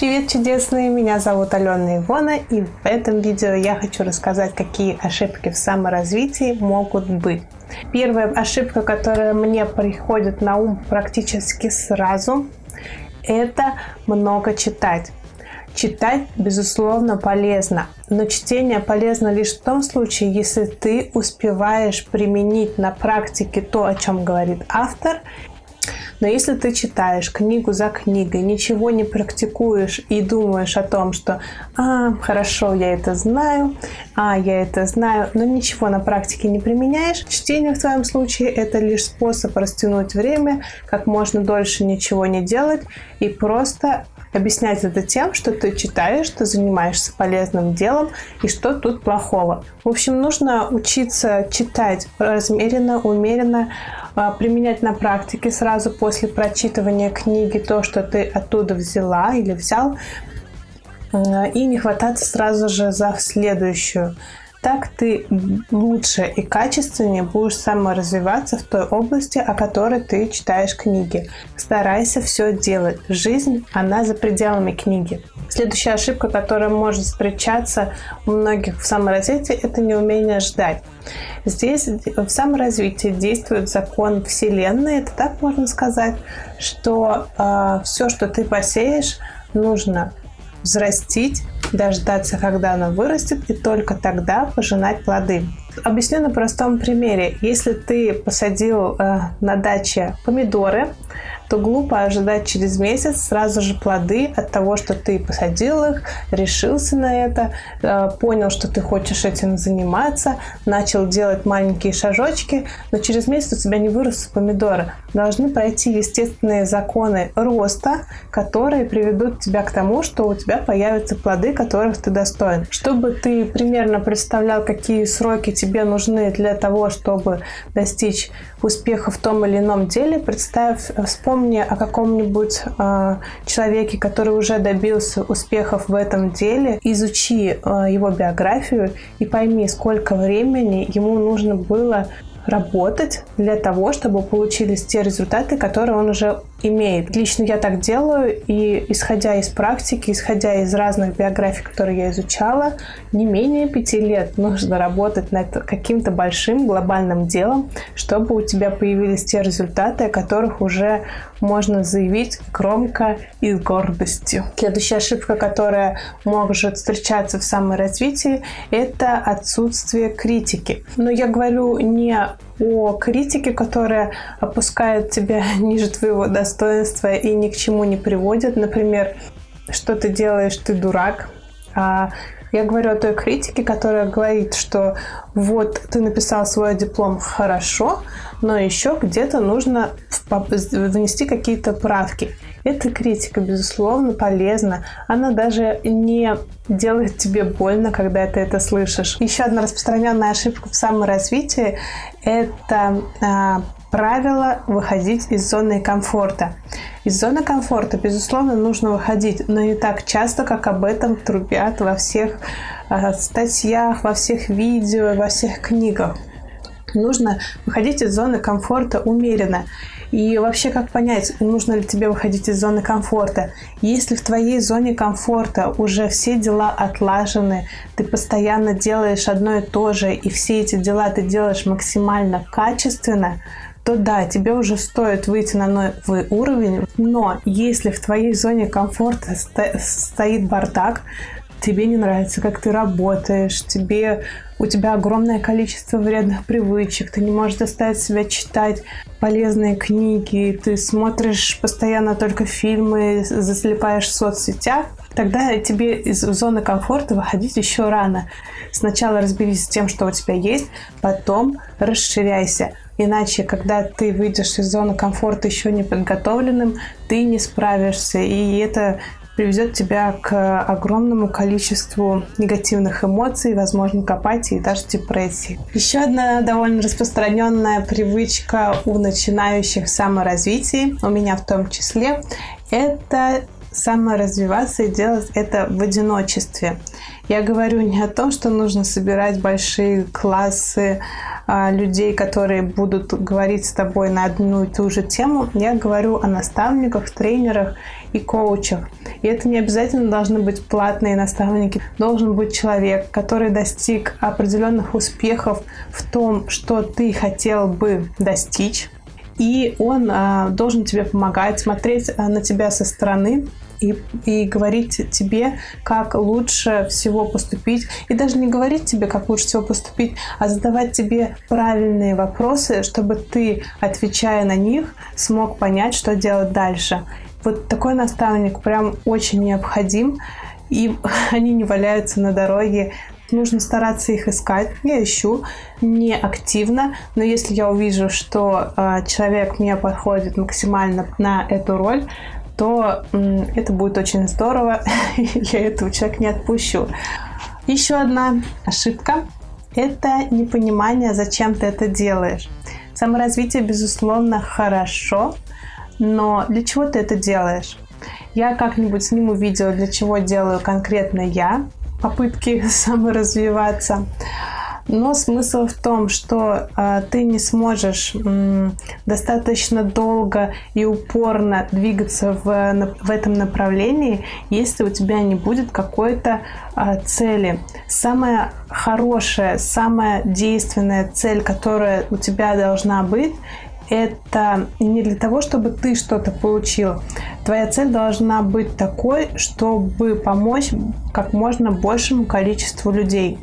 Привет, чудесные! Меня зовут Алена Ивона, и в этом видео я хочу рассказать, какие ошибки в саморазвитии могут быть. Первая ошибка, которая мне приходит на ум практически сразу, это много читать. Читать, безусловно, полезно, но чтение полезно лишь в том случае, если ты успеваешь применить на практике то, о чем говорит автор, но если ты читаешь книгу за книгой, ничего не практикуешь и думаешь о том, что «А, хорошо, я это знаю», «А, я это знаю», но ничего на практике не применяешь, чтение в твоем случае это лишь способ растянуть время, как можно дольше ничего не делать и просто объяснять это тем, что ты читаешь, ты занимаешься полезным делом и что тут плохого. В общем, нужно учиться читать размеренно, умеренно, применять на практике сразу после прочитывания книги то, что ты оттуда взяла или взял, а, и не хвататься сразу же за следующую. Так ты лучше и качественнее будешь саморазвиваться в той области, о которой ты читаешь книги. Старайся все делать. Жизнь, она за пределами книги. Следующая ошибка, которая может встречаться у многих в саморазвитии, это неумение ждать. Здесь в саморазвитии действует закон Вселенной, это так можно сказать, что э, все, что ты посеешь, нужно взрастить, дождаться, когда она вырастет, и только тогда пожинать плоды. Объясню на простом примере. Если ты посадил э, на даче помидоры, то глупо ожидать через месяц сразу же плоды от того, что ты посадил их, решился на это, э, понял, что ты хочешь этим заниматься, начал делать маленькие шажочки, но через месяц у тебя не вырастут помидоры. Должны пройти естественные законы роста, которые приведут тебя к тому, что у тебя появятся плоды, которых ты достоин. Чтобы ты примерно представлял, какие сроки тебе нужны для того, чтобы достичь успеха в том или ином деле, представь, вспомни о каком-нибудь э, человеке, который уже добился успехов в этом деле, изучи э, его биографию и пойми, сколько времени ему нужно было работать для того, чтобы получились те результаты, которые он уже имеет. Лично я так делаю, и исходя из практики, исходя из разных биографий, которые я изучала, не менее пяти лет нужно работать над каким-то большим глобальным делом, чтобы у тебя появились те результаты, о которых уже можно заявить громко и с гордостью. Следующая ошибка, которая может встречаться в саморазвитии, это отсутствие критики. Но я говорю не о критике, которая опускает тебя ниже твоего достоинства и ни к чему не приводит. Например, что ты делаешь, ты дурак. А я говорю о той критике, которая говорит, что вот ты написал свой диплом хорошо, но еще где-то нужно внести какие-то правки. Эта критика, безусловно, полезна. Она даже не делает тебе больно, когда ты это слышишь. Еще одна распространенная ошибка в саморазвитии – это а, правило выходить из зоны комфорта. Из зоны комфорта, безусловно, нужно выходить, но не так часто, как об этом трубят во всех э, статьях, во всех видео, во всех книгах. Нужно выходить из зоны комфорта умеренно. И вообще, как понять, нужно ли тебе выходить из зоны комфорта? Если в твоей зоне комфорта уже все дела отлажены, ты постоянно делаешь одно и то же, и все эти дела ты делаешь максимально качественно, то да, тебе уже стоит выйти на новый уровень, но если в твоей зоне комфорта стоит бардак, тебе не нравится, как ты работаешь, тебе у тебя огромное количество вредных привычек, ты не можешь заставить себя читать полезные книги, ты смотришь постоянно только фильмы, заслепаешь в соцсетях, тогда тебе из зоны комфорта выходить еще рано. Сначала разберись с тем, что у тебя есть, потом расширяйся. Иначе, когда ты выйдешь из зоны комфорта еще не подготовленным, ты не справишься. И это приведет тебя к огромному количеству негативных эмоций, возможно, к апатии и даже депрессии. Еще одна довольно распространенная привычка у начинающих саморазвития, у меня в том числе, это саморазвиваться и делать это в одиночестве. Я говорю не о том, что нужно собирать большие классы людей, которые будут говорить с тобой на одну и ту же тему. Я говорю о наставниках, тренерах и коучах. И это не обязательно должны быть платные наставники. Должен быть человек, который достиг определенных успехов в том, что ты хотел бы достичь. И он а, должен тебе помогать, смотреть а, на тебя со стороны, и, и говорить тебе, как лучше всего поступить. И даже не говорить тебе, как лучше всего поступить, а задавать тебе правильные вопросы, чтобы ты, отвечая на них, смог понять, что делать дальше. Вот такой наставник прям очень необходим, и они не валяются на дороге. Нужно стараться их искать. Я ищу не активно, но если я увижу, что э, человек мне подходит максимально на эту роль, то это будет очень здорово. Я этого человека не отпущу. Еще одна ошибка – это непонимание, зачем ты это делаешь. Саморазвитие, безусловно, хорошо, но для чего ты это делаешь? Я как-нибудь сниму видео, для чего делаю конкретно я попытки саморазвиваться. Но смысл в том, что э, ты не сможешь э, достаточно долго и упорно двигаться в, в этом направлении, если у тебя не будет какой-то э, цели. Самая хорошая, самая действенная цель, которая у тебя должна быть, это не для того, чтобы ты что-то получил. Твоя цель должна быть такой, чтобы помочь как можно большему количеству людей.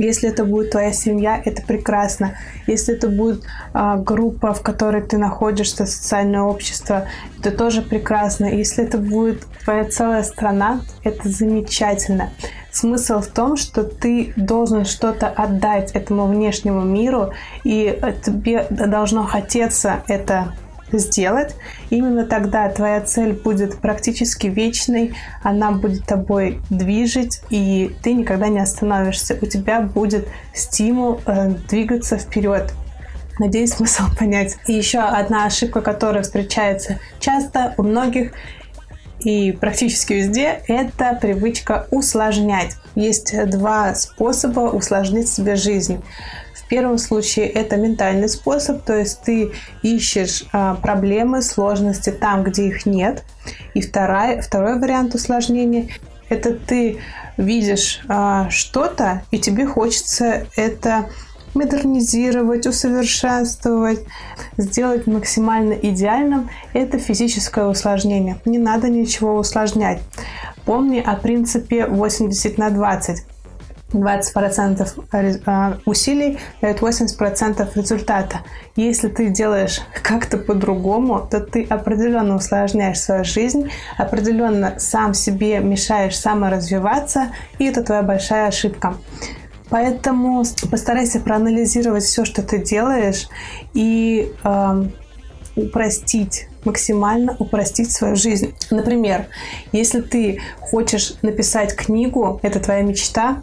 Если это будет твоя семья, это прекрасно. Если это будет а, группа, в которой ты находишься, социальное общество, это тоже прекрасно. Если это будет твоя целая страна, это замечательно. Смысл в том, что ты должен что-то отдать этому внешнему миру, и тебе должно хотеться это сделать, именно тогда твоя цель будет практически вечной, она будет тобой движить, и ты никогда не остановишься. У тебя будет стимул э, двигаться вперед. Надеюсь, смысл понять. И еще одна ошибка, которая встречается часто у многих и практически везде, это привычка усложнять. Есть два способа усложнить себе жизнь первом случае это ментальный способ, то есть ты ищешь а, проблемы, сложности там, где их нет. И вторая, второй вариант усложнения – это ты видишь а, что-то, и тебе хочется это модернизировать, усовершенствовать, сделать максимально идеальным – это физическое усложнение. Не надо ничего усложнять. Помни о принципе 80 на 20. 20% а, усилий дает 80% результата. Если ты делаешь как-то по-другому, то ты определенно усложняешь свою жизнь, определенно сам себе мешаешь саморазвиваться, и это твоя большая ошибка. Поэтому постарайся проанализировать все, что ты делаешь, и э, упростить максимально упростить свою жизнь. Например, если ты хочешь написать книгу, это твоя мечта,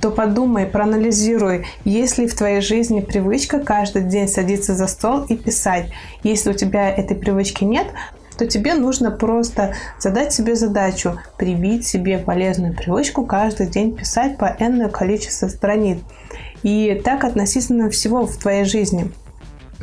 то подумай, проанализируй, есть ли в твоей жизни привычка каждый день садиться за стол и писать. Если у тебя этой привычки нет, то тебе нужно просто задать себе задачу, привить себе полезную привычку каждый день писать по энное количество страниц. И так относительно всего в твоей жизни.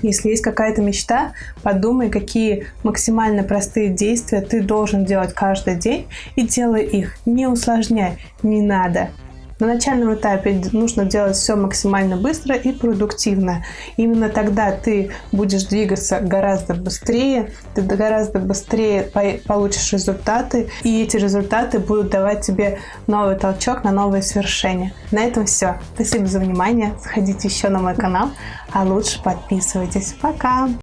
Если есть какая-то мечта, подумай, какие максимально простые действия ты должен делать каждый день и делай их. Не усложняй, не надо. На начальном этапе нужно делать все максимально быстро и продуктивно. Именно тогда ты будешь двигаться гораздо быстрее, ты гораздо быстрее получишь результаты, и эти результаты будут давать тебе новый толчок на новые свершения. На этом все. Спасибо за внимание. Заходите еще на мой канал, а лучше подписывайтесь. Пока!